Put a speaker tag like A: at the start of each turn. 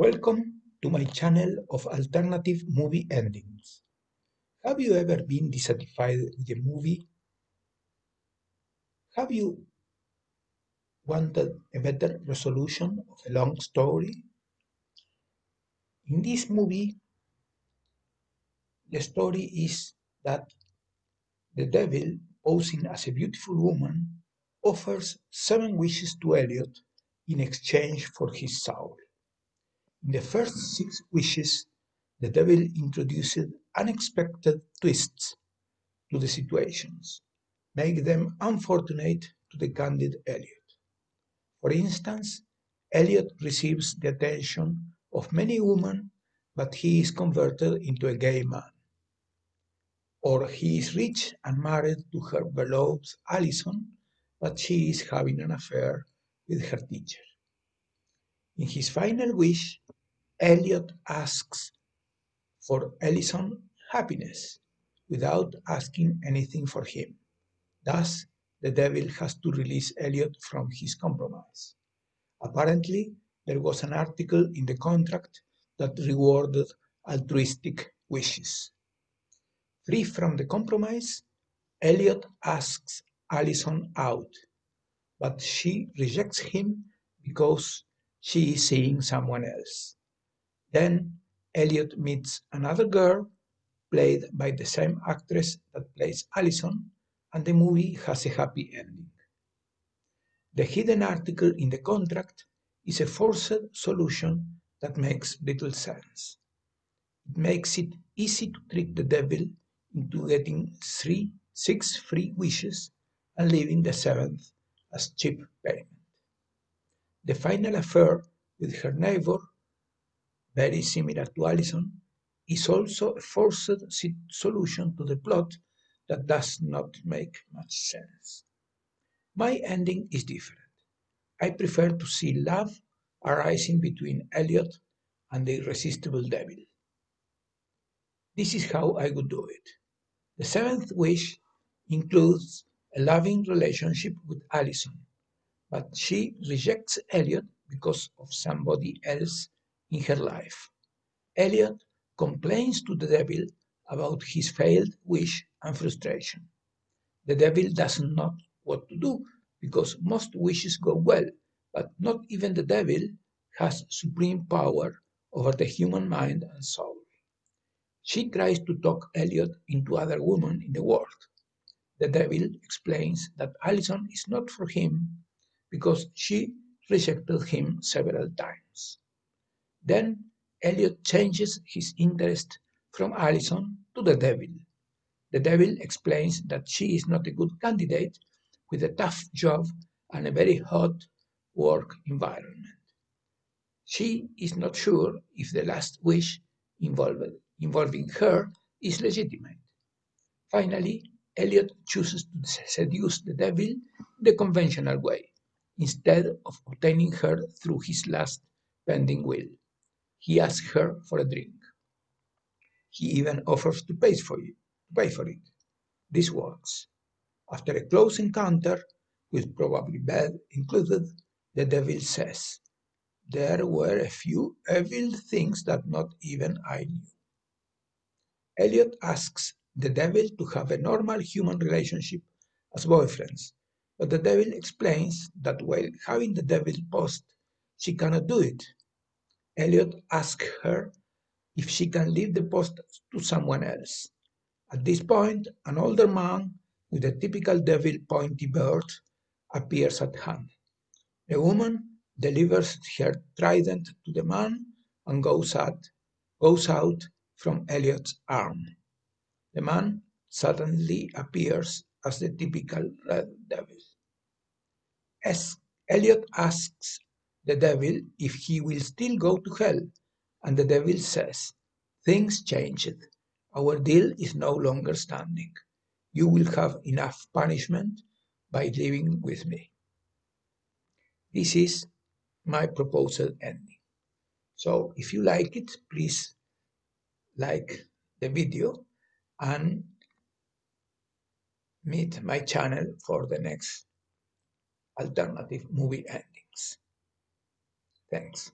A: Welcome to my channel of alternative movie endings. Have you ever been dissatisfied with a movie? Have you wanted a better resolution of a long story? In this movie, the story is that the devil, posing as a beautiful woman, offers seven wishes to Elliot in exchange for his soul. In the first six wishes, the devil introduced unexpected twists to the situations, make them unfortunate to the candid Elliot. For instance, Elliot receives the attention of many women, but he is converted into a gay man. Or he is rich and married to her beloved Allison, but she is having an affair with her teacher. In his final wish, Elliot asks for Allison's happiness without asking anything for him. Thus, the devil has to release Elliot from his compromise. Apparently, there was an article in the contract that rewarded altruistic wishes. Free from the compromise, Elliot asks Allison out, but she rejects him because she is seeing someone else. Then Elliot meets another girl, played by the same actress that plays Allison, and the movie has a happy ending. The hidden article in the contract is a forced solution that makes little sense. It makes it easy to trick the devil into getting three, six free wishes and leaving the seventh as cheap payment. The final affair with her neighbor, very similar to Alison, is also a forced solution to the plot that does not make much sense. My ending is different. I prefer to see love arising between Elliot and the irresistible devil. This is how I would do it. The seventh wish includes a loving relationship with Allison, but she rejects Elliot because of somebody else in her life. Elliot complains to the devil about his failed wish and frustration. The devil doesn't know what to do because most wishes go well, but not even the devil has supreme power over the human mind and soul. She tries to talk Elliot into other women in the world. The devil explains that Allison is not for him because she rejected him several times. Then Elliot changes his interest from Allison to the devil. The devil explains that she is not a good candidate with a tough job and a very hot work environment. She is not sure if the last wish involved, involving her is legitimate. Finally, Elliot chooses to seduce the devil the conventional way instead of obtaining her through his last pending will. He asks her for a drink. He even offers to pay for it. Pay for it. This works. After a close encounter, with probably bed included, the devil says, There were a few evil things that not even I knew. Elliot asks the devil to have a normal human relationship as boyfriends, but the devil explains that while having the devil post, she cannot do it. Elliot asks her if she can leave the post to someone else. At this point, an older man with a typical devil pointy beard appears at hand. The woman delivers her trident to the man and goes out, goes out from Elliot's arm. The man suddenly appears as the typical red devil. As Elliot asks the devil if he will still go to hell, and the devil says, Things changed. Our deal is no longer standing. You will have enough punishment by living with me. This is my proposal ending. So if you like it, please like the video and meet my channel for the next alternative movie endings. Thanks.